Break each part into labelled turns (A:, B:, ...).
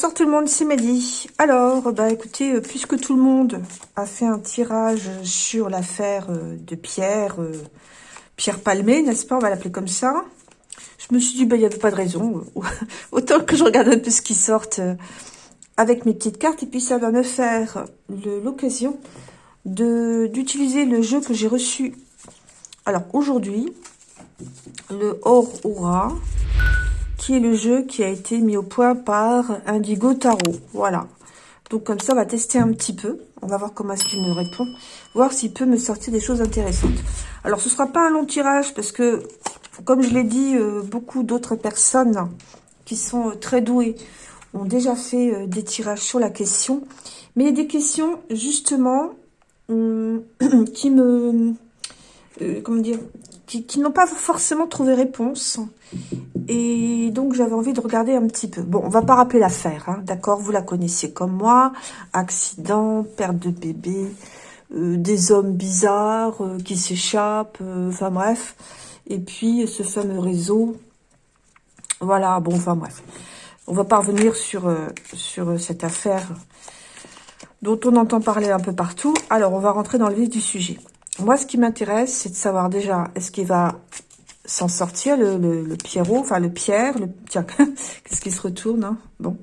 A: Bonsoir tout le monde, c'est Mehdi. Alors, bah écoutez, euh, puisque tout le monde a fait un tirage sur l'affaire euh, de Pierre, euh, Pierre Palmé, n'est-ce pas On va l'appeler comme ça. Je me suis dit, bah il n'y avait pas de raison. Autant que je regarde un peu ce qui sort avec mes petites cartes. Et puis ça va me faire l'occasion d'utiliser le jeu que j'ai reçu. Alors aujourd'hui, le Or Aura qui est le jeu qui a été mis au point par Indigo Tarot. Voilà. Donc comme ça, on va tester un petit peu. On va voir comment est-ce qu'il me répond. Voir s'il peut me sortir des choses intéressantes. Alors, ce sera pas un long tirage parce que, comme je l'ai dit, euh, beaucoup d'autres personnes qui sont euh, très douées ont déjà fait euh, des tirages sur la question. Mais il y a des questions, justement, qui me... comment dire qui, n'ont pas forcément trouvé réponse. Et donc, j'avais envie de regarder un petit peu. Bon, on va pas rappeler l'affaire, hein, d'accord? Vous la connaissiez comme moi. Accident, perte de bébé, euh, des hommes bizarres euh, qui s'échappent, euh, enfin bref. Et puis, ce fameux réseau. Voilà, bon, enfin bref. On va pas revenir sur cette affaire dont on entend parler un peu partout. Alors, on va rentrer dans le vif du sujet. Moi, ce qui m'intéresse, c'est de savoir déjà, est-ce qu'il va s'en sortir, le, le, Pierrot, enfin le Pierre, le tiens, qu'est-ce qui se retourne, hein? Bon,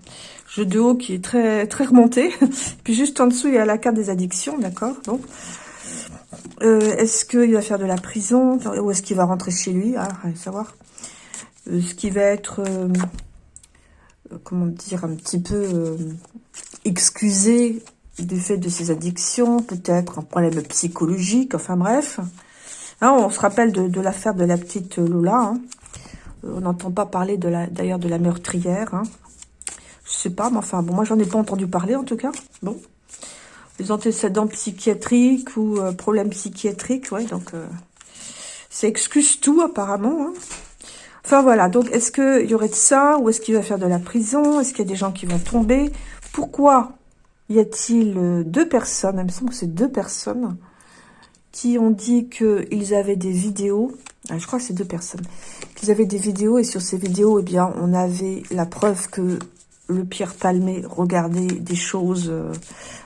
A: jeu de haut qui est très très remonté, puis juste en dessous, il y a la carte des addictions, d'accord, donc, euh, est-ce qu'il va faire de la prison, ou est-ce qu'il va rentrer chez lui, ah, à savoir, euh, ce qui va être, euh, comment dire, un petit peu excusé du fait de ses addictions, peut-être un problème psychologique, enfin bref. Hein, on se rappelle de, l'affaire de la petite Lola. Hein. Euh, on n'entend pas parler d'ailleurs de la meurtrière. Hein. Je sais pas, mais enfin, bon, moi j'en ai pas entendu parler en tout cas. Bon, les antécédents psychiatriques ou euh, problèmes psychiatriques, ouais, donc euh, ça excuse tout apparemment. Hein. Enfin voilà, donc est-ce qu'il y aurait de ça ou est-ce qu'il va faire de la prison? Est-ce qu'il y a des gens qui vont tomber? Pourquoi y a-t-il euh, deux personnes, il me semble que c'est deux personnes, qui ont dit qu'ils avaient des vidéos, ah, je crois que c'est deux personnes, qu'ils avaient des vidéos, et sur ces vidéos, eh bien, on avait la preuve que le Pierre Palmé regardait des choses euh,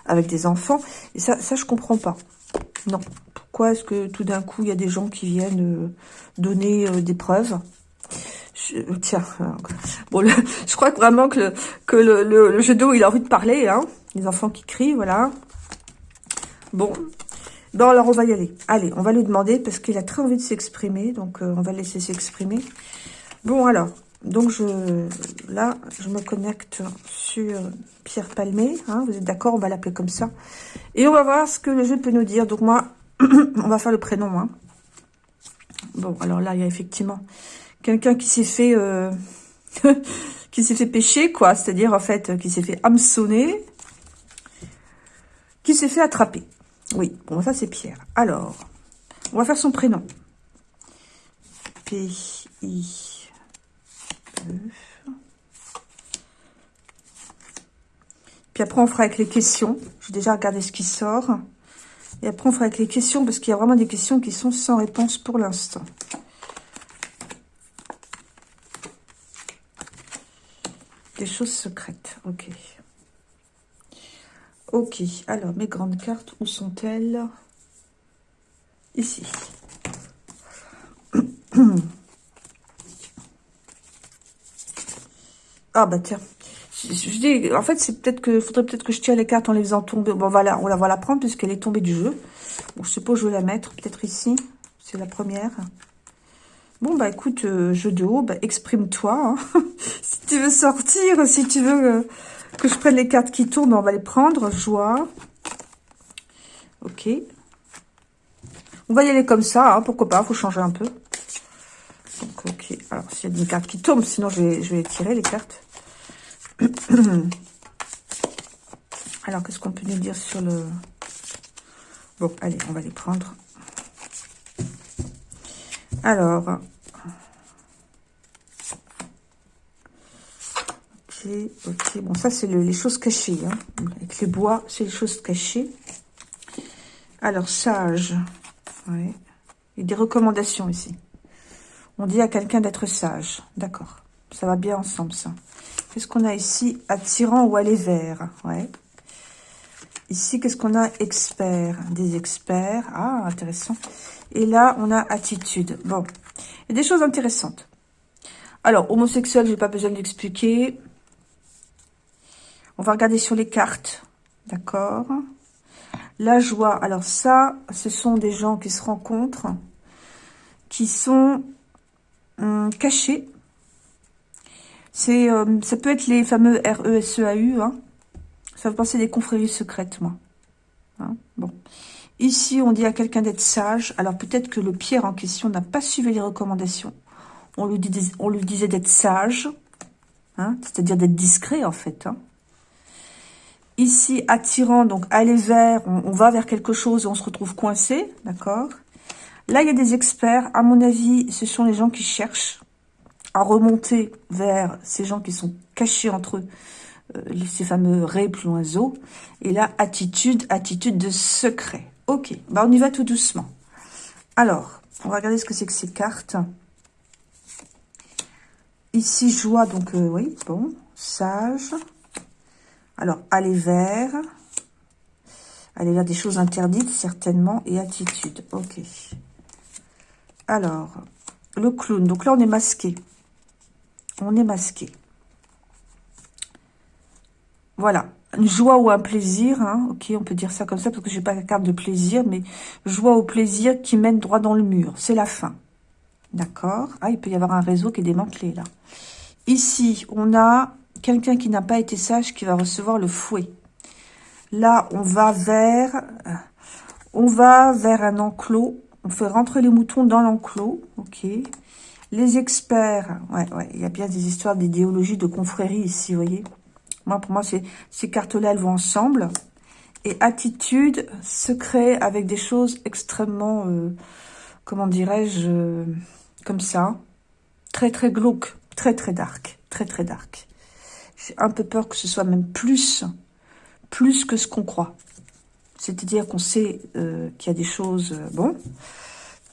A: avec des enfants, et ça, ça je comprends pas. Non. Pourquoi est-ce que tout d'un coup, il y a des gens qui viennent euh, donner des preuves? Tiens, bon, je crois vraiment que le, que le, le, jeu d'eau, il a envie de parler, hein. Les enfants qui crient, voilà. Bon. Bon, alors on va y aller. Allez, on va lui demander parce qu'il a très envie de s'exprimer. Donc, euh, on va laisser s'exprimer. Bon, alors. Donc, je là, je me connecte sur Pierre Palmé. Hein, vous êtes d'accord On va l'appeler comme ça. Et on va voir ce que le jeu peut nous dire. Donc, moi, on va faire le prénom. Hein. Bon, alors là, il y a effectivement quelqu'un qui s'est fait... Euh, qui s'est fait pêcher, quoi. C'est-à-dire, en fait, qui s'est fait hameçonner qui s'est fait attraper. Oui, bon, ça c'est Pierre. Alors, on va faire son prénom. P-I... E. Puis après, on fera avec les questions. J'ai déjà regardé ce qui sort. Et après, on fera avec les questions, parce qu'il y a vraiment des questions qui sont sans réponse pour l'instant. Des choses secrètes, ok. Ok, alors mes grandes cartes, où sont-elles? Ici. ah bah tiens, je, dis, en fait c'est peut-être que faudrait peut-être que je tire les cartes en les faisant tomber. Bon voilà, on la va la prendre puisqu'elle est tombée du jeu. Bon, je suppose que je vais la mettre peut-être ici. C'est la première. Bon, bah écoute, euh, jeu de haut, bah, exprime-toi. Hein. si tu veux sortir, si tu veux euh, que je prenne les cartes qui tournent, on va les prendre. Joie. Ok. On va y aller comme ça, hein, pourquoi pas, faut changer un peu. Donc, ok. Alors, s'il y a des cartes qui tombent, sinon je vais, je vais tirer les cartes. Alors, qu'est-ce qu'on peut nous dire sur le... Bon, allez, on va les prendre. Alors, ok. Bon, ça, c'est les choses cachées. Hein. Avec les bois, c'est les choses cachées. Alors, sage. Ouais. A des recommandations ici. On dit à quelqu'un d'être sage. D'accord. Ça va bien ensemble, ça. Qu'est-ce qu'on a ici? Attirant ou aller vers. Ouais. Ici, qu'est-ce qu'on a? Expert. Des experts. Ah, intéressant. Et là, on a attitude. Bon. A des choses intéressantes. Alors, homosexuel, j'ai pas besoin d'expliquer. On va regarder sur les cartes. D'accord La joie. Alors ça, ce sont des gens qui se rencontrent, qui sont hum, cachés c'est, euh, ça peut être les fameux RESEAU. Hein. Ça veut penser des confréries secrètes, moi. Hein, bon. Ici, on dit à quelqu'un d'être sage. Alors, peut-être que le Pierre en question n'a pas suivi les recommandations. On lui, disait d'être sage. Hein, C'est-à-dire d'être discret, en fait. Hein. Ici, attirant, donc aller vers, on, va vers quelque chose et on se retrouve coincé, d'accord? Là, il y a des experts. À mon avis, ce sont les gens qui cherchent à remonter vers ces gens qui sont cachés entre eux, euh, ces fameux raies. Et là, attitude, attitude de secret. Ok, bah on y va tout doucement. Alors, on va regarder ce que c'est que ces cartes. Ici, joie, donc euh, oui, bon, sage. Alors, aller vers. Aller vers des choses interdites, certainement. Et attitude, ok. Alors, le clown. Donc là, on est masqué on est masqué. Voilà, une joie ou un plaisir, hein. ok, on peut dire ça comme ça parce que j'ai pas la carte de plaisir, mais joie ou plaisir qui mène droit dans le mur, c'est la fin. D'accord Ah, il peut y avoir un réseau qui est démantelé là. Ici, on a quelqu'un qui n'a pas été sage qui va recevoir le fouet. Là, on va vers, on va vers un enclos. On fait rentrer les moutons dans l'enclos, ok. Les experts, ouais, ouais, il y a bien des histoires d'idéologie, de confrérie ici, vous voyez. Moi, pour moi, ces cartes-là, elles vont ensemble. Et attitude, secret, avec des choses extrêmement, euh, comment dirais-je, euh, comme ça. Très, très glauque, très, très dark, très, très dark. J'ai un peu peur que ce soit même plus, plus que ce qu'on croit. C'est-à-dire qu'on sait euh, qu'il y a des choses, bon,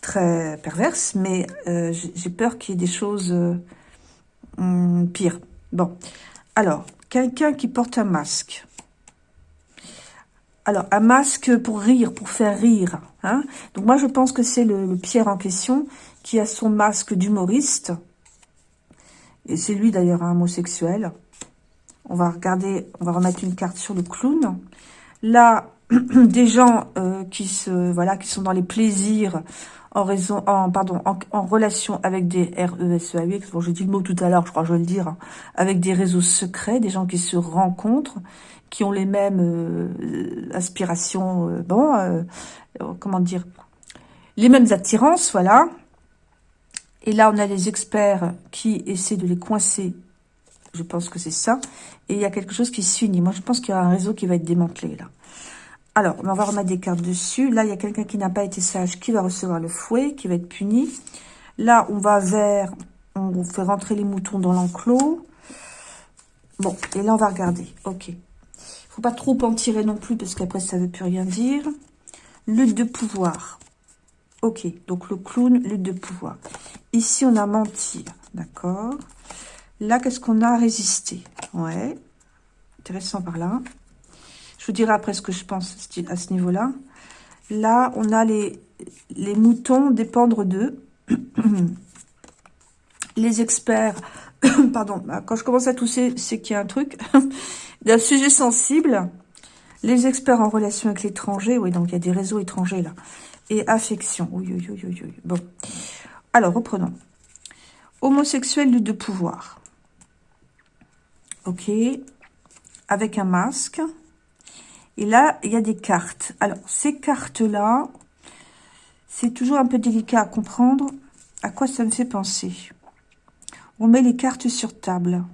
A: très perverse, mais euh, j'ai peur qu'il y ait des choses euh, hum, pires. Bon, alors, quelqu'un qui porte un masque. Alors, un masque pour rire, pour faire rire. Hein Donc, moi, je pense que c'est le, Pierre en question qui a son masque d'humoriste. Et c'est lui, d'ailleurs, un homosexuel. On va regarder, on va remettre une carte sur le clown. Là, des gens euh, qui se voilà qui sont dans les plaisirs en raison, en, pardon, en, relation avec des RESEAUX, bon, j'ai dit le mot tout à l'heure, je crois que je vais le dire, hein, avec des réseaux secrets, des gens qui se rencontrent, qui ont les mêmes euh, aspirations, euh, bon, euh, comment dire, les mêmes attirances, voilà. Et là, on a des experts qui essaient de les coincer, je pense que c'est ça, et il y a quelque chose qui s'unit. Moi, je pense qu'il y a un réseau qui va être démantelé, là. Alors, on va remettre des cartes dessus. Là, il y a quelqu'un qui n'a pas été sage qui va recevoir le fouet, qui va être puni. Là, on va vers... On fait rentrer les moutons dans l'enclos. Bon, et là, on va regarder. Ok. Il faut pas trop en tirer non plus, parce qu'après, ça ne veut plus rien dire. Lutte de pouvoir. Ok, donc le clown, lutte de pouvoir. Ici, on a mentir, d'accord Là, qu'est-ce qu'on a résisté? Ouais, intéressant par là. Je vous dirai après ce que je pense à ce niveau-là. Là, on a les, les moutons dépendre d'eux. les experts, pardon, bah, quand je commence à tousser, c'est qu'il y a un truc. d'un sujet sensible. Les experts en relation avec l'étranger, oui, donc il y a des réseaux étrangers là. Et affection, oui, oui, oui, oui, oui. Bon, alors reprenons. Homosexuel de pouvoir. Ok, avec un masque. Et là, il y a des cartes. Alors, ces cartes-là, c'est toujours un peu délicat à comprendre. À quoi ça me fait penser On met les cartes sur table.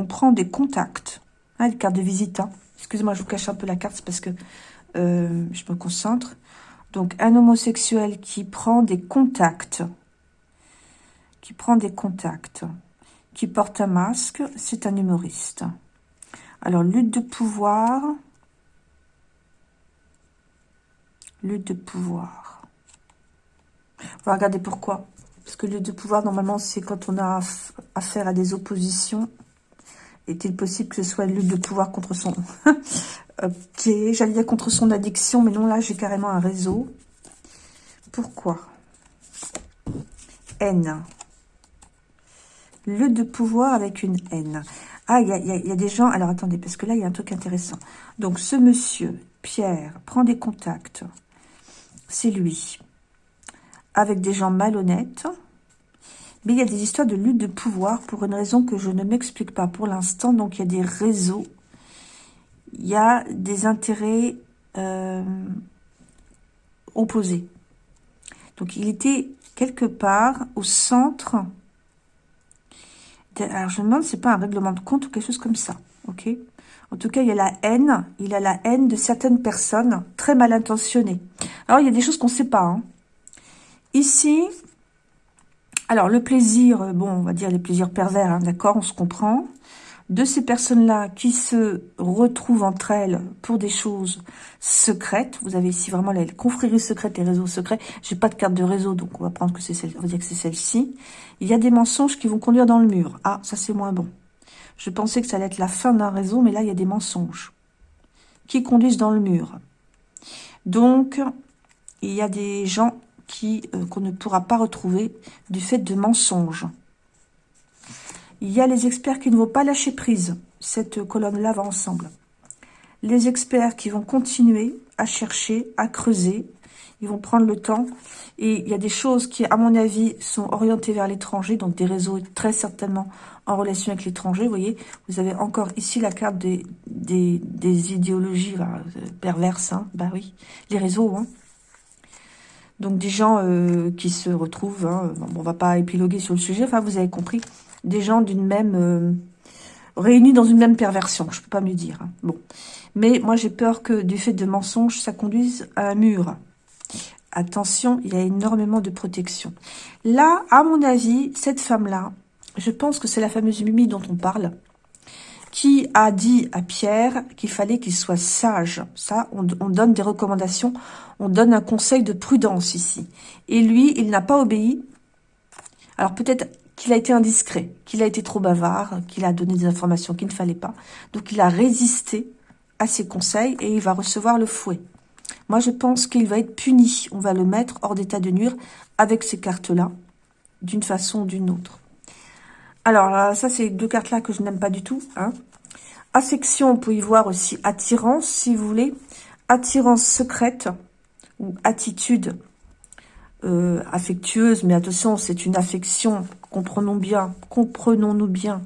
A: On prend des contacts. Hein, les cartes de visite. Hein. Excusez-moi, je vous cache un peu la carte parce que euh, je me concentre. Donc, un homosexuel qui prend des contacts. Qui prend des contacts. Qui porte un masque, c'est un humoriste. Alors, lutte de pouvoir lutte de pouvoir. On va regarder pourquoi. Parce que le de pouvoir, normalement, c'est quand on a affaire à des oppositions. Est-il possible que ce soit lutte de pouvoir contre son... ok, j'allais dire contre son addiction, mais non, là, j'ai carrément un réseau. Pourquoi? N. Le de pouvoir avec une N. Ah, il y a, y a, des gens... Alors, attendez, parce que là, il y a un truc intéressant. Donc, ce monsieur, Pierre, prend des contacts. C'est lui. Avec des gens malhonnêtes. Mais il y a des histoires de lutte de pouvoir pour une raison que je ne m'explique pas pour l'instant. Donc, il y a des réseaux. Il y a des intérêts euh, opposés. Donc, il était quelque part au centre. Alors, je me demande c'est pas un règlement de compte ou quelque chose comme ça. Ok? En tout cas, il y a la haine. Il a la haine de certaines personnes très mal intentionnées. Alors, il y a des choses qu'on ne sait pas. Hein. Ici, alors, le plaisir, euh, bon, on va dire les plaisirs pervers, hein, d'accord, on se comprend. De ces personnes-là qui se retrouvent entre elles pour des choses secrètes. Vous avez ici vraiment les confréries secrètes, les réseaux secrets. J'ai pas de carte de réseau, donc on va prendre que c'est celle, on va dire que c'est celle-ci. Il y a des mensonges qui vont conduire dans le mur. Ah, ça c'est moins bon. Je pensais que ça allait être la fin d'un réseau, mais là il y a des mensonges qui conduisent dans le mur. Donc, il y a des gens qui euh, qu'on ne pourra pas retrouver du fait de mensonges. Il y a les experts qui ne vont pas lâcher prise. Cette colonne-là va ensemble. Les experts qui vont continuer à chercher, à creuser. Ils vont prendre le temps. Et il y a des choses qui, à mon avis, sont orientées vers l'étranger. Donc des réseaux très certainement en relation avec l'étranger. Vous voyez, vous avez encore ici la carte des, idéologies euh, perverses. Hein. Bah oui, les réseaux. Hein. Donc des gens euh, qui se retrouvent, hein, bon, on va pas épiloguer sur le sujet, enfin vous avez compris, des gens d'une même... Euh, réunis dans une même perversion, je peux pas mieux dire. Hein. Bon, Mais moi j'ai peur que du fait de mensonges, ça conduise à un mur. Attention, il y a énormément de protection. Là, à mon avis, cette femme-là, je pense que c'est la fameuse Mimi dont on parle, qui a dit à Pierre qu'il fallait qu'il soit sage. Ça, on, donne des recommandations, on donne un conseil de prudence ici. Et lui, il n'a pas obéi. Alors peut-être qu'il a été indiscret, qu'il a été trop bavard, qu'il a donné des informations qu'il ne fallait pas. Donc il a résisté à ses conseils et il va recevoir le fouet. Moi, je pense qu'il va être puni. On va le mettre hors d'état de nuire avec ces cartes-là, d'une façon ou d'une autre. Alors, ça, c'est deux cartes-là que je n'aime pas du tout. Hein. Affection, on peut y voir aussi attirance, si vous voulez. Attirance secrète ou attitude euh, affectueuse. Mais attention, c'est une affection, comprenons bien, comprenons-nous bien,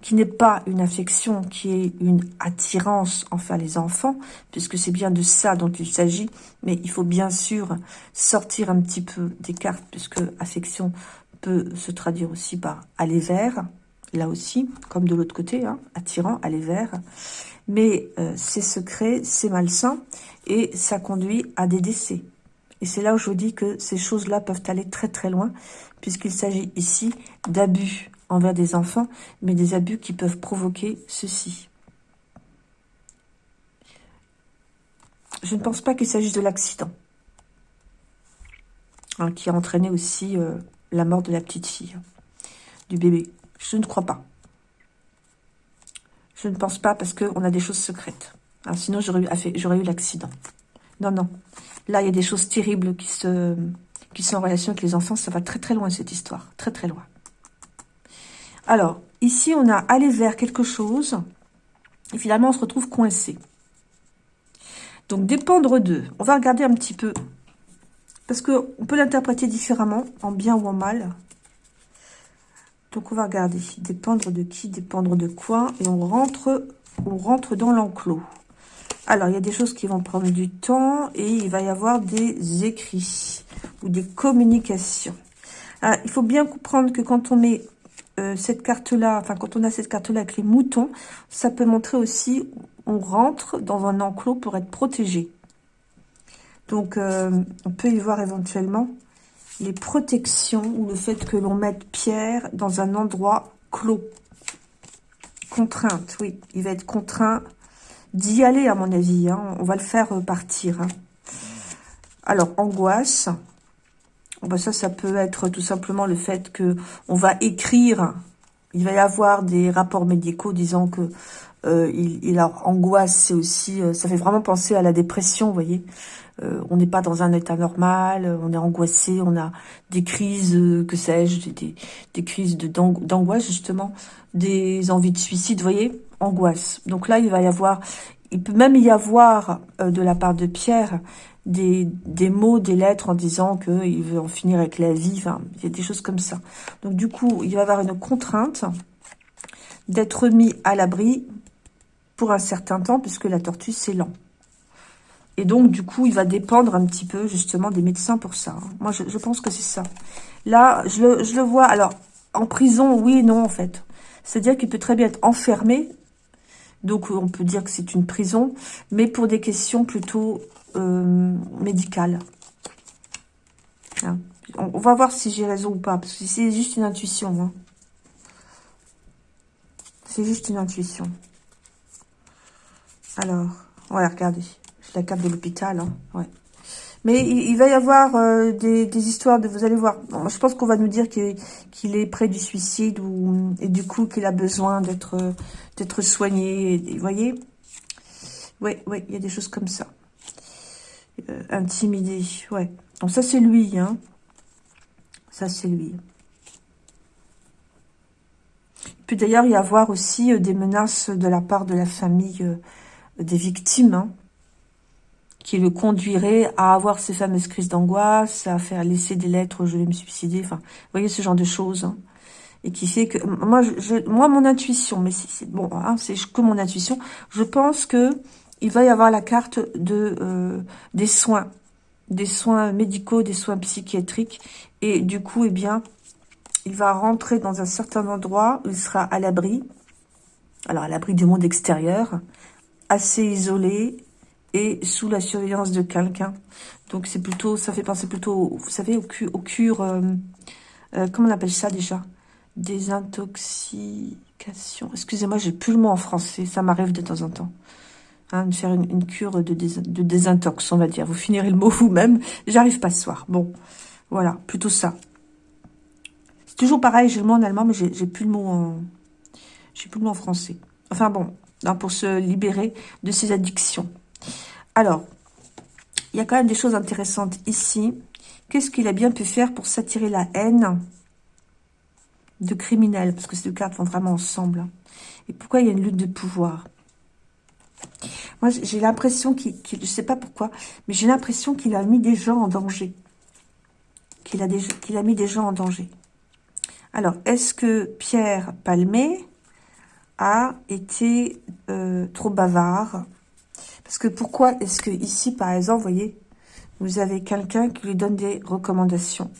A: qui n'est pas une affection, qui est une attirance envers les enfants, puisque c'est bien de ça dont il s'agit. Mais il faut bien sûr sortir un petit peu des cartes, puisque affection peut se traduire aussi par aller vers, là aussi, comme de l'autre côté, hein, attirant, aller vers. Mais euh, c'est secret, c'est malsain, et ça conduit à des décès. Et c'est là où je vous dis que ces choses-là peuvent aller très très loin, puisqu'il s'agit ici d'abus envers des enfants, mais des abus qui peuvent provoquer ceci. Je ne pense pas qu'il s'agisse de l'accident, hein, qui a entraîné aussi euh, la mort de la petite fille, du bébé. Je ne crois pas. Je ne pense pas parce qu'on a des choses secrètes. sinon, j'aurais eu l'accident. Non, non. Là, il y a des choses terribles qui, sont en relation avec les enfants. Ça va très, très loin, cette histoire. Très, très loin. Alors, ici, on a allé vers quelque chose. Et finalement, on se retrouve coincé. Donc, dépendre d'eux. On va regarder un petit peu parce qu'on peut l'interpréter différemment, en bien ou en mal. Donc, on va regarder. Dépendre de qui, dépendre de quoi? Et on rentre, on rentre dans l'enclos. Alors, il y a des choses qui vont prendre du temps et il va y avoir des écrits ou des communications. Ah, il faut bien comprendre que quand on met euh, cette carte-là, enfin, quand on a cette carte-là avec les moutons, ça peut montrer aussi on rentre dans un enclos pour être protégé. Donc, euh, on peut y voir éventuellement les protections ou le fait que l'on mette Pierre dans un endroit clos. Contrainte, oui. Il va être contraint d'y aller, à mon avis. Hein. On va le faire partir. Hein. Alors, angoisse. ben ça, ça peut être tout simplement le fait que on va écrire, il va y avoir des rapports médicaux disant que euh, il, a angoisse, c'est aussi, euh, ça fait vraiment penser à la dépression, vous voyez. Euh, on n'est pas dans un état normal, on est angoissé, on a des crises, que sais-je, des, des, crises d'angoisse justement, des envies de suicide, vous voyez, Donc là, il va y avoir, il peut même y avoir de la part de Pierre des, mots, des lettres en disant qu'il veut en finir avec la vie, enfin, il y a des choses comme ça. Donc du coup, il va y avoir une contrainte d'être mis à l'abri pour un certain temps, puisque la tortue, c'est lent. Et donc, du coup, il va dépendre un petit peu, justement, des médecins pour ça. Hein. Moi, je, pense que c'est ça. Là, je le, je le vois, alors, en prison, oui et non, en fait. C'est-à-dire qu'il peut très bien être enfermé, donc on peut dire que c'est une prison, mais pour des questions plutôt euh, médicales. Hein. On, va voir si j'ai raison ou pas, parce que c'est juste une intuition. Hein. C'est juste une intuition. Alors, ouais, regardez. C'est la carte de l'hôpital. Hein, ouais. Mais il, va y avoir euh, des, histoires de... Vous allez voir. je pense qu'on va nous dire qu'il est près du suicide ou, et du coup qu'il a besoin d'être soigné. vous voyez Oui, oui, il y a des choses comme ça. Euh, intimidé, ouais. Donc ça, c'est lui, hein. Ça, c'est lui. Il peut d'ailleurs y avoir aussi euh, des menaces de la part de la famille des victimes, hein, qui le conduirait à avoir ces fameuses crises d'angoisse, à faire laisser des lettres, je vais me suicider, enfin, voyez ce genre de choses, hein, et qui fait que, moi, je, moi mon intuition, mais c'est bon, hein, c'est que mon intuition, je pense que il va y avoir la carte de euh, des soins, des soins médicaux, des soins psychiatriques, et du coup, eh bien, il va rentrer dans un certain endroit où il sera à l'abri, alors à l'abri du monde extérieur, assez isolé et sous la surveillance de quelqu'un. Donc c'est plutôt, ça fait penser plutôt, vous savez, au, au cure, euh, euh, comment on appelle ça déjà? Désintoxication. Excusez-moi, j'ai plus le mot en français, ça m'arrive de temps en temps. Hein, de faire une, cure de, de désintox, on va dire. Vous finirez le mot vous-même. J'arrive pas ce soir. Bon, voilà, plutôt ça. C'est toujours pareil, j'ai le mot en allemand, mais j'ai plus le mot en... J'ai plus le mot en français. Enfin bon, Hein, pour se libérer de ses addictions. Alors, il y a quand même des choses intéressantes ici. Qu'est-ce qu'il a bien pu faire pour s'attirer la haine de criminels? Parce que ces deux cartes vont vraiment ensemble. Et pourquoi il y a une lutte de pouvoir? Moi, j'ai l'impression qu'il... je ne sais pas pourquoi, mais j'ai l'impression qu'il a mis des gens en danger. Qu'il a, qu'il a mis des gens en danger. Alors, est-ce que Pierre Palmé a été euh, trop bavard? Parce que pourquoi est-ce que ici, par exemple, vous voyez, vous avez quelqu'un qui lui donne des recommandations.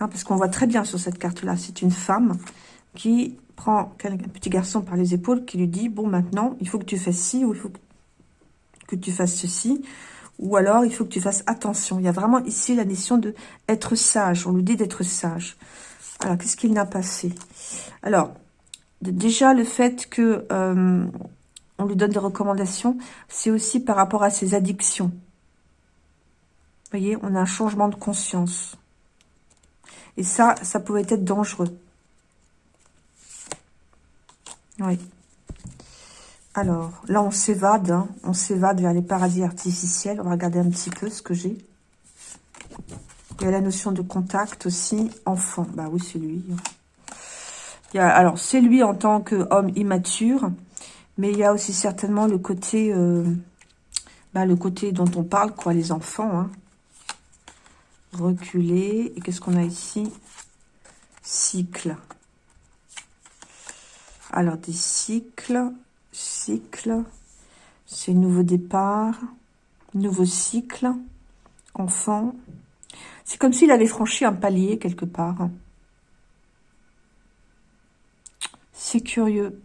A: Hein, parce qu'on voit très bien sur cette carte-là, c'est une femme qui prend un petit garçon par les épaules, qui lui dit, bon, maintenant, il faut que tu fasses ci, ou il faut que tu fasses ceci, ou alors il faut que tu fasses attention. Il y a vraiment ici la notion de être sage. On lui dit d'être sage. Alors, qu'est-ce qu'il n'a pas fait? Alors, Déjà, le fait que euh, on lui donne des recommandations, c'est aussi par rapport à ses addictions. Vous voyez, on a un changement de conscience. Et ça, ça pouvait être dangereux. Oui. Alors, là, on s'évade. Hein. On s'évade vers les paradis artificiels. On va regarder un petit peu ce que j'ai. Il y a la notion de contact aussi. Enfant. Bah oui, c'est lui alors, c'est lui en tant qu'homme immature, mais il y a aussi certainement le côté, euh, bah, le côté dont on parle, quoi, les enfants. Hein. Reculer. Et qu'est-ce qu'on a ici? Cycle. Alors, des cycles. Cycle. C'est nouveau départ. Nouveau cycle. Enfant. C'est comme s'il avait franchi un palier quelque part. C'est curieux.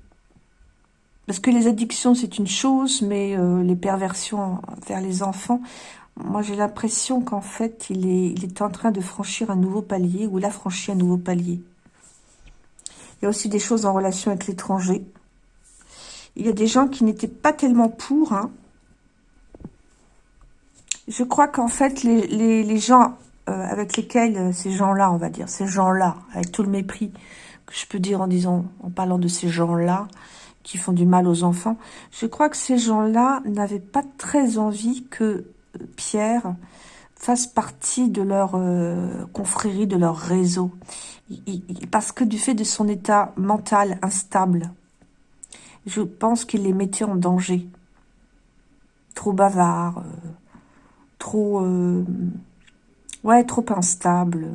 A: Parce que les addictions, c'est une chose, mais euh, les perversions vers les enfants, moi j'ai l'impression qu'en fait, il est, en train de franchir un nouveau palier, ou il a franchi un nouveau palier. Il y a aussi des choses en relation avec l'étranger. Il y a des gens qui n'étaient pas tellement pour. Hein. Je crois qu'en fait, les, les, gens avec lesquels ces gens-là, on va dire, ces gens-là, avec tout le mépris que je peux dire en disant, en parlant de ces gens-là, qui font du mal aux enfants, je crois que ces gens-là n'avaient pas très envie que Pierre fasse partie de leur euh, confrérie, de leur réseau. parce que du fait de son état mental instable, je pense qu'il les mettait en danger. Trop bavard, euh, trop... Euh, ouais, trop instable,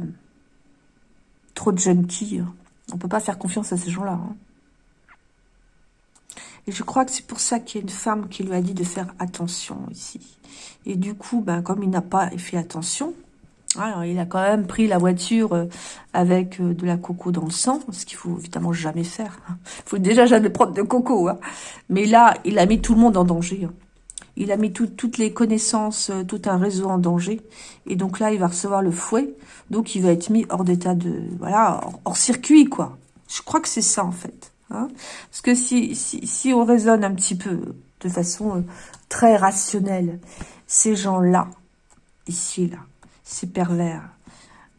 A: trop de junkie. On peut pas faire confiance à ces gens-là. Hein. Et je crois que c'est pour ça qu'il y a une femme qui lui a dit de faire attention ici. Et du coup, ben, comme il n'a pas fait attention, alors il a quand même pris la voiture euh, avec euh, de la coco dans le sang, ce qu'il faut évidemment jamais faire. Il faut déjà jamais prendre de coco. Hein. Mais là, il a mis tout le monde en danger. Hein. Il a mis toutes les connaissances, euh, tout un réseau en danger. Et donc là, il va recevoir le fouet. Donc il va être mis hors d'état de... Voilà, hors circuit, quoi. Je crois que c'est ça, en fait. Hein. Parce que si, on raisonne un petit peu de façon euh, très rationnelle, ces gens-là, ici là, ces pervers,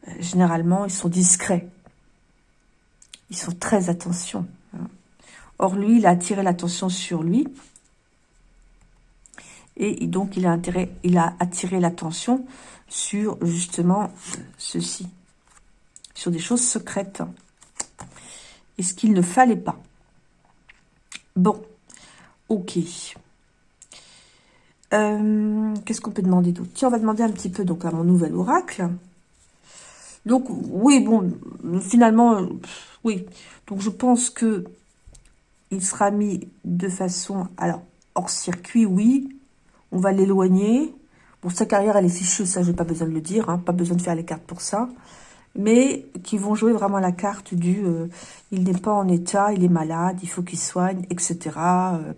A: euh, généralement, ils sont discrets. Ils sont très attention. Hein. Or, lui, il a attiré l'attention sur lui. Et donc, il a, intérêt, il a attiré l'attention sur, justement, euh, ceci. Sur des choses secrètes et ce qu'il ne fallait pas. Bon, ok. Euh, qu'est-ce qu'on peut demander d'autre? Tiens, on va demander un petit peu donc à mon nouvel oracle. Donc, oui, bon, finalement, euh, oui. Donc, je pense que il sera mis de façon, alors, hors circuit, oui. On va l'éloigner. Bon, sa carrière, elle est fichue, ça, j'ai pas besoin de le dire. Hein, pas besoin de faire les cartes pour ça mais qui vont jouer vraiment la carte du euh, il n'est pas en état, il est malade, il faut qu'il soigne, etc. Euh,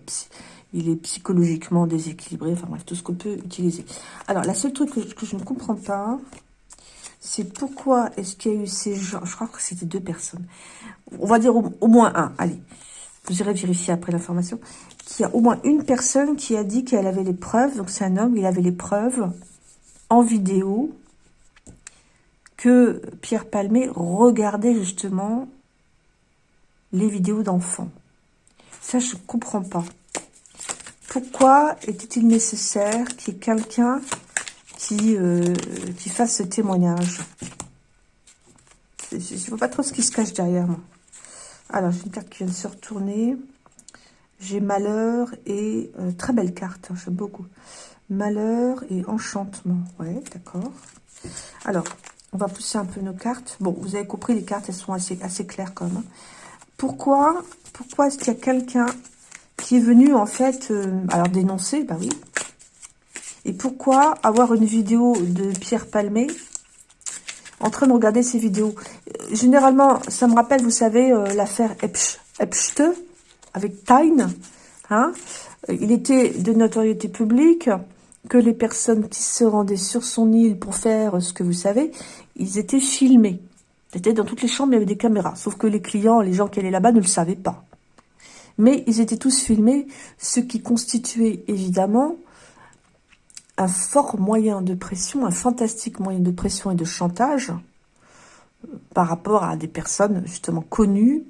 A: il est psychologiquement déséquilibré, enfin bref, tout ce qu'on peut utiliser. Alors, la seule truc que, je ne comprends pas, c'est pourquoi est-ce qu'il y a eu ces gens, je crois que c'était deux personnes, on va dire au, moins un, allez, vous irez vérifier après l'information, qu'il y a au moins une personne qui a dit qu'elle avait les preuves, donc c'est un homme, il avait les preuves en vidéo, que Pierre Palmé regardait justement les vidéos d'enfants. Ça, je ne comprends pas. Pourquoi était-il nécessaire qu'il y ait quelqu'un qui, euh, qui fasse ce témoignage? Je ne vois pas trop ce qui se cache derrière moi. Alors, j'ai une carte qui vient de se retourner. J'ai malheur et... Euh, très belle carte, hein, j'aime beaucoup. Malheur et enchantement. Ouais, d'accord. Alors, on va pousser un peu nos cartes. Bon, vous avez compris, les cartes, elles sont assez, assez claires quand même. Pourquoi, pourquoi est-ce qu'il y a quelqu'un qui est venu, en fait, euh, alors dénoncer Bah oui. Et pourquoi avoir une vidéo de Pierre Palmé en train de regarder ces vidéos? Généralement, ça me rappelle, vous savez, euh, l'affaire Epste avec Tyne. Hein il était de notoriété publique que les personnes qui se rendaient sur son île pour faire ce que vous savez, ils étaient filmés. C'était dans toutes les chambres, il y avait des caméras. Sauf que les clients, les gens qui allaient là-bas ne le savaient pas. Mais ils étaient tous filmés, ce qui constituait évidemment un fort moyen de pression, un fantastique moyen de pression et de chantage euh, par rapport à des personnes justement connues,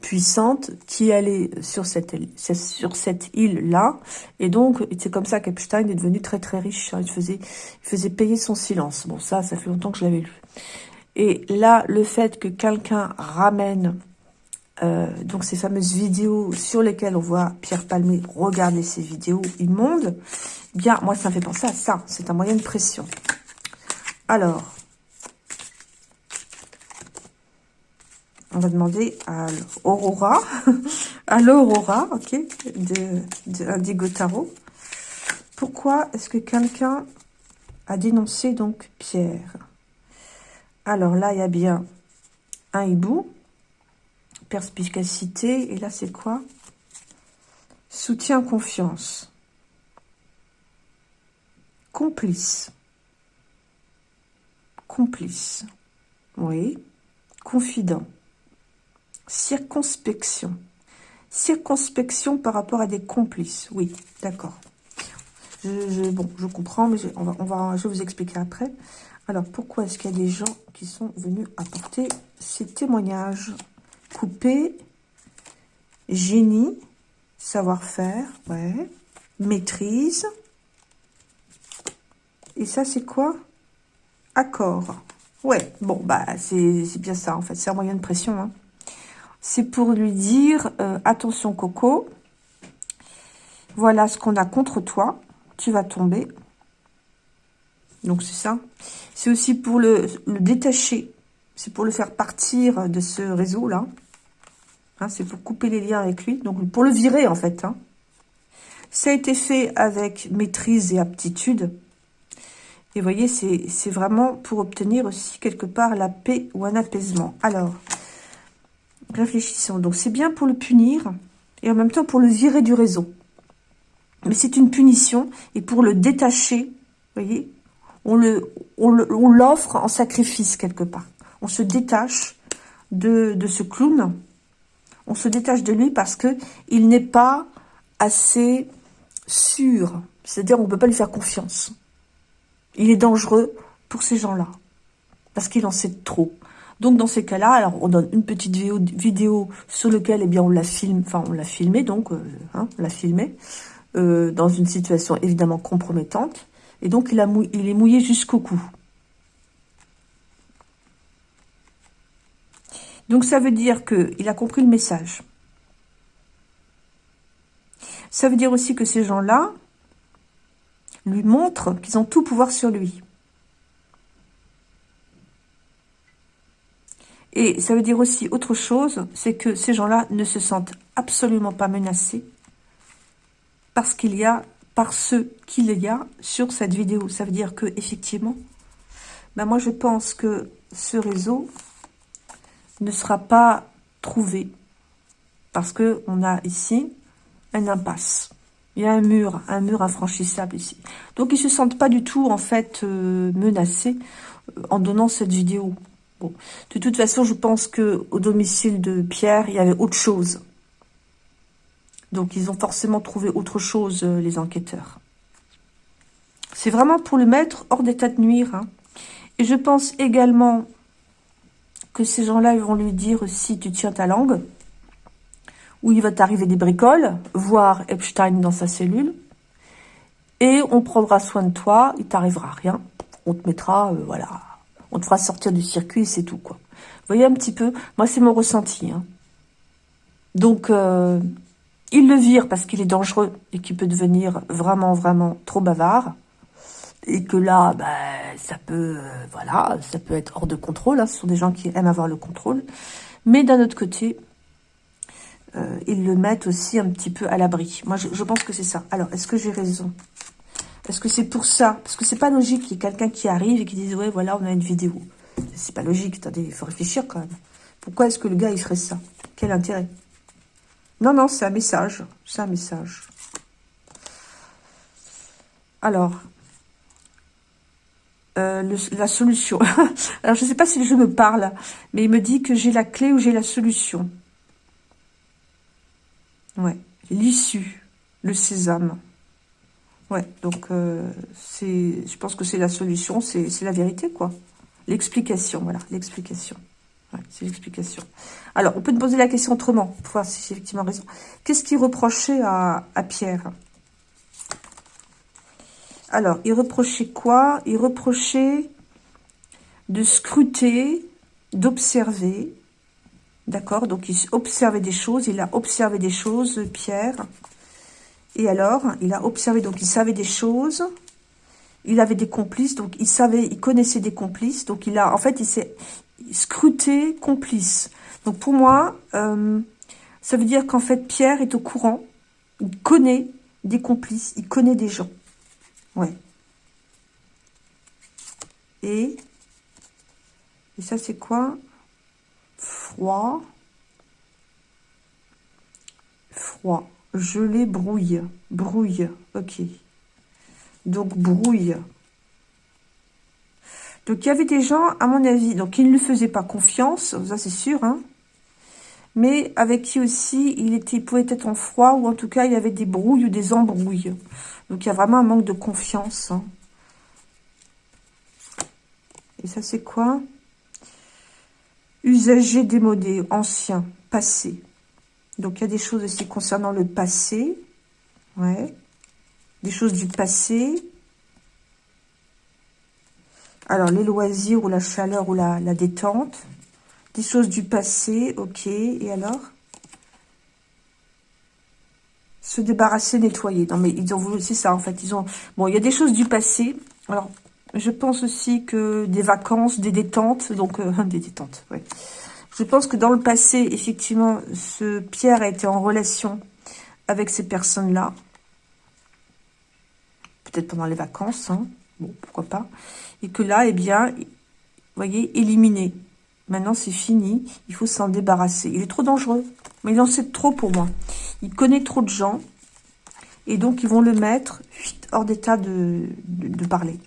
A: puissante qui allait sur cette, sur cette île-là. Et donc, c'est comme ça qu'Epstein est devenu très très riche. Hein. Il, faisait, il faisait payer son silence. Bon, ça, ça fait longtemps que je l'avais lu. Et là, le fait que quelqu'un ramène euh, donc ces fameuses vidéos sur lesquelles on voit Pierre Palmé regarder ces vidéos immondes, eh bien, moi, ça me fait penser à ça. C'est un moyen de pression. Alors, on va demander à l'Aurora, à l'Aurora, ok, de, de Tarot. Pourquoi est-ce que quelqu'un a dénoncé donc Pierre? Alors là, il y a bien un hibou, perspicacité, et là c'est quoi? Soutien, confiance. Complice. Complice. Oui. Confident. Circonspection. Circonspection par rapport à des complices. Oui, d'accord. Je, bon, je comprends, mais on va, on va, je vais vous expliquer après. Alors, pourquoi est-ce qu'il y a des gens qui sont venus apporter ces témoignages? Couper, génie, savoir-faire, ouais, maîtrise. Et ça, c'est quoi? Accord. Ouais, bon, bah, c'est bien ça, en fait. C'est un moyen de pression. Hein. C'est pour lui dire, euh, attention, Coco, voilà ce qu'on a contre toi. Tu vas tomber. Donc, c'est ça. C'est aussi pour le, détacher. C'est pour le faire partir de ce réseau-là. Hein, c'est pour couper les liens avec lui. Donc, pour le virer, en fait. Hein. Ça a été fait avec maîtrise et aptitude. Et vous voyez, c'est vraiment pour obtenir aussi quelque part la paix ou un apaisement. Alors, réfléchissons. Donc, c'est bien pour le punir et en même temps pour le virer du réseau. Mais c'est une punition et pour le détacher, voyez, on le, on l'offre en sacrifice quelque part. On se détache de, de ce clown. On se détache de lui parce que il n'est pas assez sûr. C'est-à-dire, on ne peut pas lui faire confiance. Il est dangereux pour ces gens-là. Parce qu'il en sait trop. Donc, dans ces cas-là, alors, on donne une petite vidéo, sur laquelle, eh bien, on la filme, enfin, on l'a filmé, donc, euh, hein, on l'a filmé, euh, dans une situation évidemment compromettante. Et donc, il, a il est mouillé jusqu'au cou. Donc, ça veut dire qu'il a compris le message. Ça veut dire aussi que ces gens-là lui montrent qu'ils ont tout pouvoir sur lui. Et ça veut dire aussi autre chose, c'est que ces gens-là ne se sentent absolument pas menacés parce qu'il y a par ce qu'il y a sur cette vidéo. Ça veut dire que effectivement, ben moi je pense que ce réseau ne sera pas trouvé parce que on a ici un impasse. Il y a un mur, un mur infranchissable ici. Donc ils se sentent pas du tout en fait euh, menacés euh, en donnant cette vidéo. De toute façon, je pense que au domicile de Pierre, il y avait autre chose. Donc, ils ont forcément trouvé autre chose, euh, les enquêteurs. C'est vraiment pour le mettre hors d'état de nuire. Hein. Et je pense également que ces gens-là, vont lui dire si tu tiens ta langue, ou il va t'arriver des bricoles, voir Epstein dans sa cellule, et on prendra soin de toi, il t'arrivera rien. On te mettra, euh, voilà, on te fera sortir du circuit, c'est tout, quoi. Vous voyez un petit peu Moi, c'est mon ressenti. Hein. Donc, euh, il le vire parce qu'il est dangereux et qu'il peut devenir vraiment, vraiment trop bavard. Et que là, bah, ça peut, euh, voilà, ça peut être hors de contrôle. Hein. Ce sont des gens qui aiment avoir le contrôle. Mais d'un autre côté, euh, ils le mettent aussi un petit peu à l'abri. Moi, je, pense que c'est ça. Alors, est-ce que j'ai raison? Est-ce que c'est pour ça Parce que c'est pas logique qu'il y ait quelqu'un qui arrive et qui dise « Ouais, voilà, on a une vidéo. » C'est pas logique. Attendez, il faut réfléchir quand même. Pourquoi est-ce que le gars, il ferait ça? Quel intérêt? Non, non, c'est un message. C'est un message. Alors, euh, la solution. Alors, je ne sais pas si je me parle, mais il me dit que j'ai la clé ou j'ai la solution. Ouais, l'issue, le sésame. Ouais, donc, euh, c'est, je pense que c'est la solution, c'est la vérité, quoi. L'explication, voilà, l'explication c'est l'explication. Alors, on peut te poser la question autrement, pour voir si j'ai effectivement raison. Qu'est-ce qu'il reprochait à, Pierre? Alors, il reprochait quoi? Il reprochait de scruter, d'observer. D'accord? Donc, il observait des choses. Il a observé des choses, Pierre. Et alors, il a observé, donc il savait des choses. Il avait des complices, donc il savait, il connaissait des complices. Donc, il a, en fait, il s'est scruté, complice. Donc pour moi, euh, ça veut dire qu'en fait Pierre est au courant, il connaît des complices, il connaît des gens. Ouais. Et, et ça c'est quoi? Froid. Froid. Gelé, brouille. Brouille. Ok. Donc brouille. Donc, il y avait des gens, à mon avis, donc ils ne lui faisaient pas confiance, ça c'est sûr, hein, mais avec qui aussi il était pouvait être en froid, ou en tout cas, il y avait des brouilles ou des embrouilles. Donc, il y a vraiment un manque de confiance. Hein. Et ça, c'est quoi? Usagé, démodé, ancien, passé. Donc, il y a des choses aussi concernant le passé. Ouais. Des choses du passé. Alors, les loisirs ou la chaleur ou la, détente. Des choses du passé, ok. Et alors? Se débarrasser, nettoyer. Non, mais ils ont voulu, c'est ça en fait. Ils ont. Bon, il y a des choses du passé. Alors, je pense aussi que des vacances, des détentes, donc euh, des détentes, ouais. Je pense que dans le passé, effectivement, ce Pierre a été en relation avec ces personnes-là. Peut-être pendant les vacances, hein. Bon, pourquoi pas. Et que là, eh bien, vous voyez, éliminé. Maintenant, c'est fini. Il faut s'en débarrasser. Il est trop dangereux. Mais il en sait trop pour moi. Il connaît trop de gens. Et donc, ils vont le mettre hors d'état de, parler.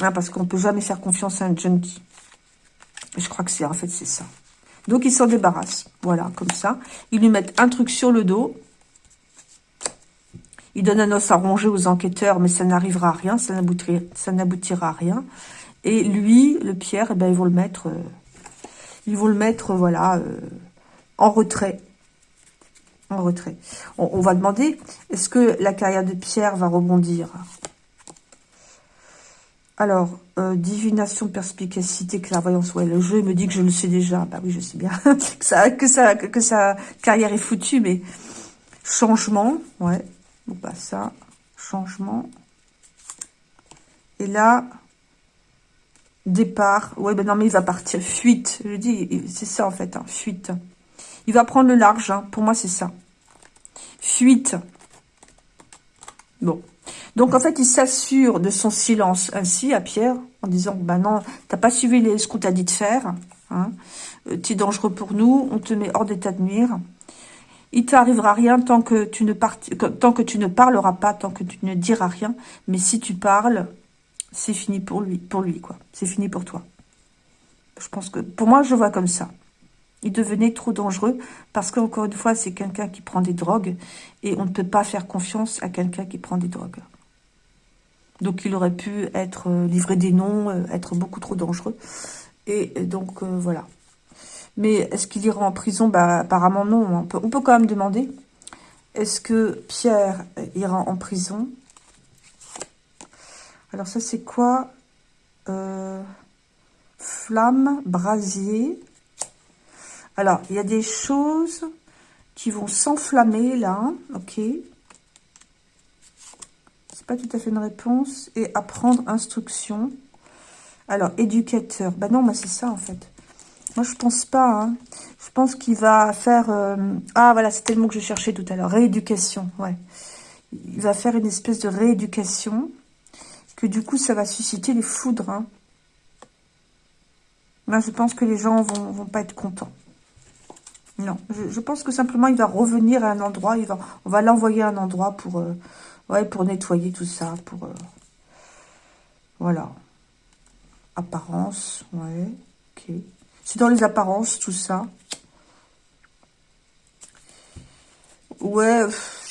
A: Hein, parce qu'on ne peut jamais faire confiance à un junkie. Je crois que c'est en fait, c'est ça. Donc, il s'en débarrasse. Voilà, comme ça. Ils lui mettent un truc sur le dos. Il donne un os à ronger aux enquêteurs, mais ça n'arrivera à rien. Ça n'aboutira à rien. Et lui, le Pierre, eh ben, ils vont le mettre, euh, ils vont le mettre, voilà, euh, en retrait. En retrait. On, va demander, est-ce que la carrière de Pierre va rebondir? Alors, euh, divination, perspicacité, clairvoyance. Ouais, le jeu me dit que je le sais déjà. Bah oui, je sais bien que sa carrière est foutue, mais changement, ouais. Bon, bah ça, changement. Et là, Départ. Ouais, ben non, mais il va partir. Fuite. Je dis, c'est ça en fait. Hein, fuite. Il va prendre le large. Hein. Pour moi, c'est ça. Fuite. Bon. Donc, en fait, il s'assure de son silence ainsi à Pierre, en disant, bah non, t'as pas suivi ce qu'on t'a dit de faire. Hein. Euh, tu es dangereux pour nous. On te met hors d'état de nuire. Il t'arrivera rien tant que tu ne tant que tu ne parleras pas, tant que tu ne diras rien. Mais si tu parles, c'est fini pour lui, pour lui quoi. C'est fini pour toi. Je pense que, pour moi, je vois comme ça. Il devenait trop dangereux parce qu'encore une fois, c'est quelqu'un qui prend des drogues et on ne peut pas faire confiance à quelqu'un qui prend des drogues. Donc, il aurait pu être euh, livré des noms, euh, être beaucoup trop dangereux. Et donc, euh, voilà. Mais est-ce qu'il ira en prison? Bah, Apparemment, non. On peut, quand même demander. Est-ce que Pierre ira en prison? Alors ça, c'est quoi? Flamme, brasier. Alors, il y a des choses qui vont s'enflammer là. Ok. Tout à fait une réponse. Et apprendre instruction. Alors, éducateur. Bah non, mais c'est ça en fait. Moi, je pense pas. Hein. Je pense qu'il va faire... Euh, ah, voilà, c'était le mot que je cherchais tout à l'heure. Rééducation, ouais. Il va faire une espèce de rééducation que du coup, ça va susciter les foudres. Hein. Là, je pense que les gens vont, vont pas être contents. Non, je, pense que simplement, il va revenir à un endroit. Il va, on va l'envoyer à un endroit pour, euh, ouais, pour nettoyer tout ça. Pour, euh, voilà. Apparence, ouais. Ok. C'est dans les apparences, tout ça. Ouais,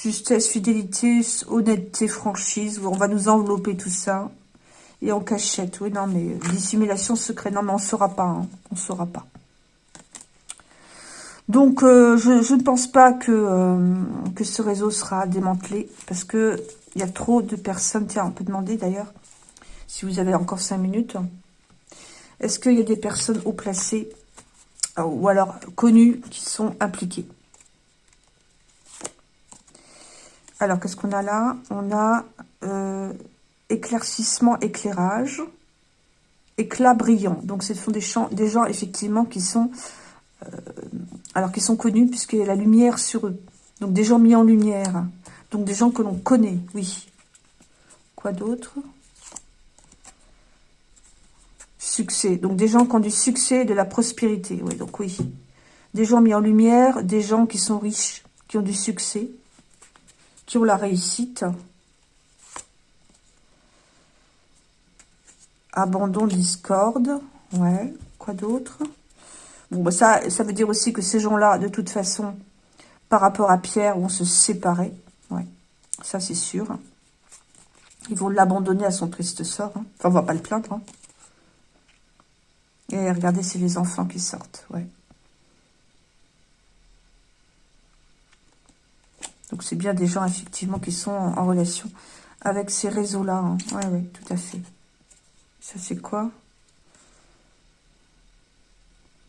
A: Justesse, fidélité, honnêteté, franchise. On va nous envelopper tout ça. Et en cachette. Oui, non, mais dissimulation, secret. Non, mais on ne saura pas. Hein. On ne saura pas. Donc, euh, je, ne pense pas que, euh, que ce réseau sera démantelé. Parce que il y a trop de personnes. Tiens, on peut demander d'ailleurs, si vous avez encore cinq minutes. Est-ce qu'il y a des personnes haut placées euh, ou alors connues qui sont impliquées? Alors, qu'est-ce qu'on a là? On a éclaircissement, éclairage, éclat brillant. Donc, ce sont des, gens, effectivement, qui sont, alors, qui sont connus, puisqu'il y a la lumière sur eux. Donc, des gens mis en lumière. Donc, des gens que l'on connaît, oui. Quoi d'autre? Succès. Donc, des gens qui ont du succès et de la prospérité. Oui, donc oui. Des gens mis en lumière, des gens qui sont riches, qui ont du succès qui ont la réussite. Abandon, discorde. Ouais, quoi d'autre? Bon, bah ça, ça veut dire aussi que ces gens-là, de toute façon, par rapport à Pierre, vont se séparer. Ouais, ça c'est sûr. Ils vont l'abandonner à son triste sort. Hein. Enfin, on va pas le plaindre. Hein. Et regardez, c'est les enfants qui sortent, ouais. Donc c'est bien des gens, effectivement, qui sont en, relation avec ces réseaux-là. Hein. Oui, oui, tout à fait. Ça, c'est quoi?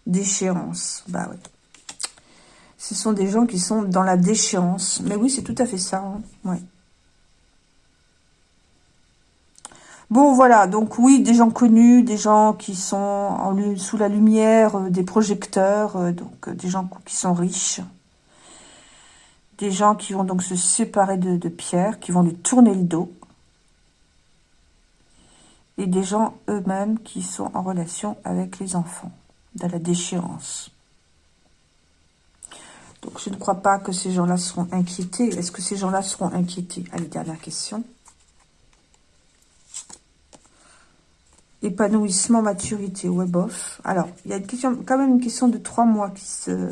A: Déchéance. Bah oui. Ce sont des gens qui sont dans la déchéance. Mais oui, c'est tout à fait ça. Hein. Bon, voilà, donc oui, des gens connus, des gens qui sont sous la lumière euh, des projecteurs, euh, donc euh, des gens qui sont riches. Des gens qui vont donc se séparer de, Pierre, qui vont lui tourner le dos. Et des gens eux-mêmes qui sont en relation avec les enfants, dans la déchéance. Donc je ne crois pas que ces gens-là seront inquiétés. Est-ce que ces gens-là seront inquiétés? Allez, dernière question. Épanouissement, maturité, ouais, bof. Alors, il y a une question, quand même une question de trois mois qui se...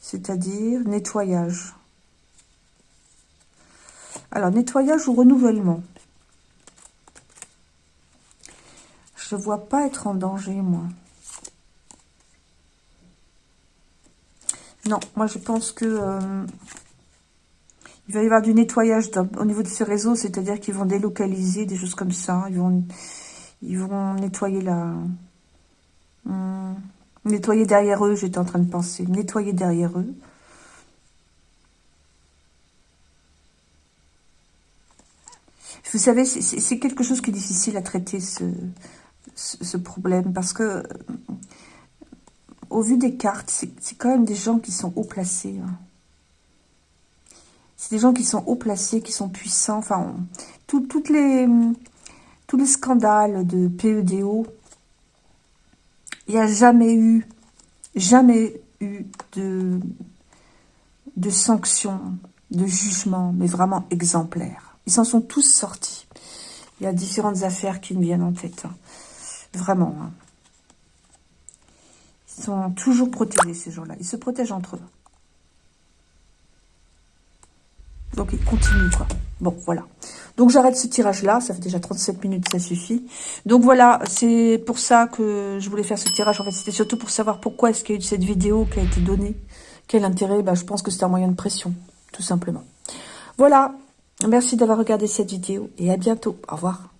A: C'est-à-dire nettoyage. Alors, nettoyage ou renouvellement? Je ne vois pas être en danger, moi. Non, moi je pense que euh, il va y avoir du nettoyage au niveau de ces réseaux, c'est-à-dire qu'ils vont délocaliser des choses comme ça. Ils vont ils vont nettoyer la... Hmm. nettoyer derrière eux, j'étais en train de penser. Nettoyer derrière eux. Vous savez, c'est quelque chose qui est difficile à traiter, ce, ce, problème, parce que, au vu des cartes, c'est quand même des gens qui sont haut placés. Hein. C'est des gens qui sont haut placés, qui sont puissants. Enfin, tous les scandales de PEDO, il n'y a jamais eu, jamais eu de, de sanctions, de jugements, mais vraiment exemplaires. Ils s'en sont tous sortis. Il y a différentes affaires qui me viennent en tête. Hein. Vraiment. Hein. Ils sont toujours protégés, ces gens-là. Ils se protègent entre eux. Donc, ils continuent, quoi. Bon, voilà. Donc, j'arrête ce tirage-là. Ça fait déjà 37 minutes, ça suffit. Donc, voilà, c'est pour ça que je voulais faire ce tirage. En fait, c'était surtout pour savoir pourquoi est-ce qu'il y a eu cette vidéo qui a été donnée. Quel intérêt? Bah, Je pense que c'est un moyen de pression, tout simplement. Voilà. Merci d'avoir regardé cette vidéo et à bientôt. Au revoir.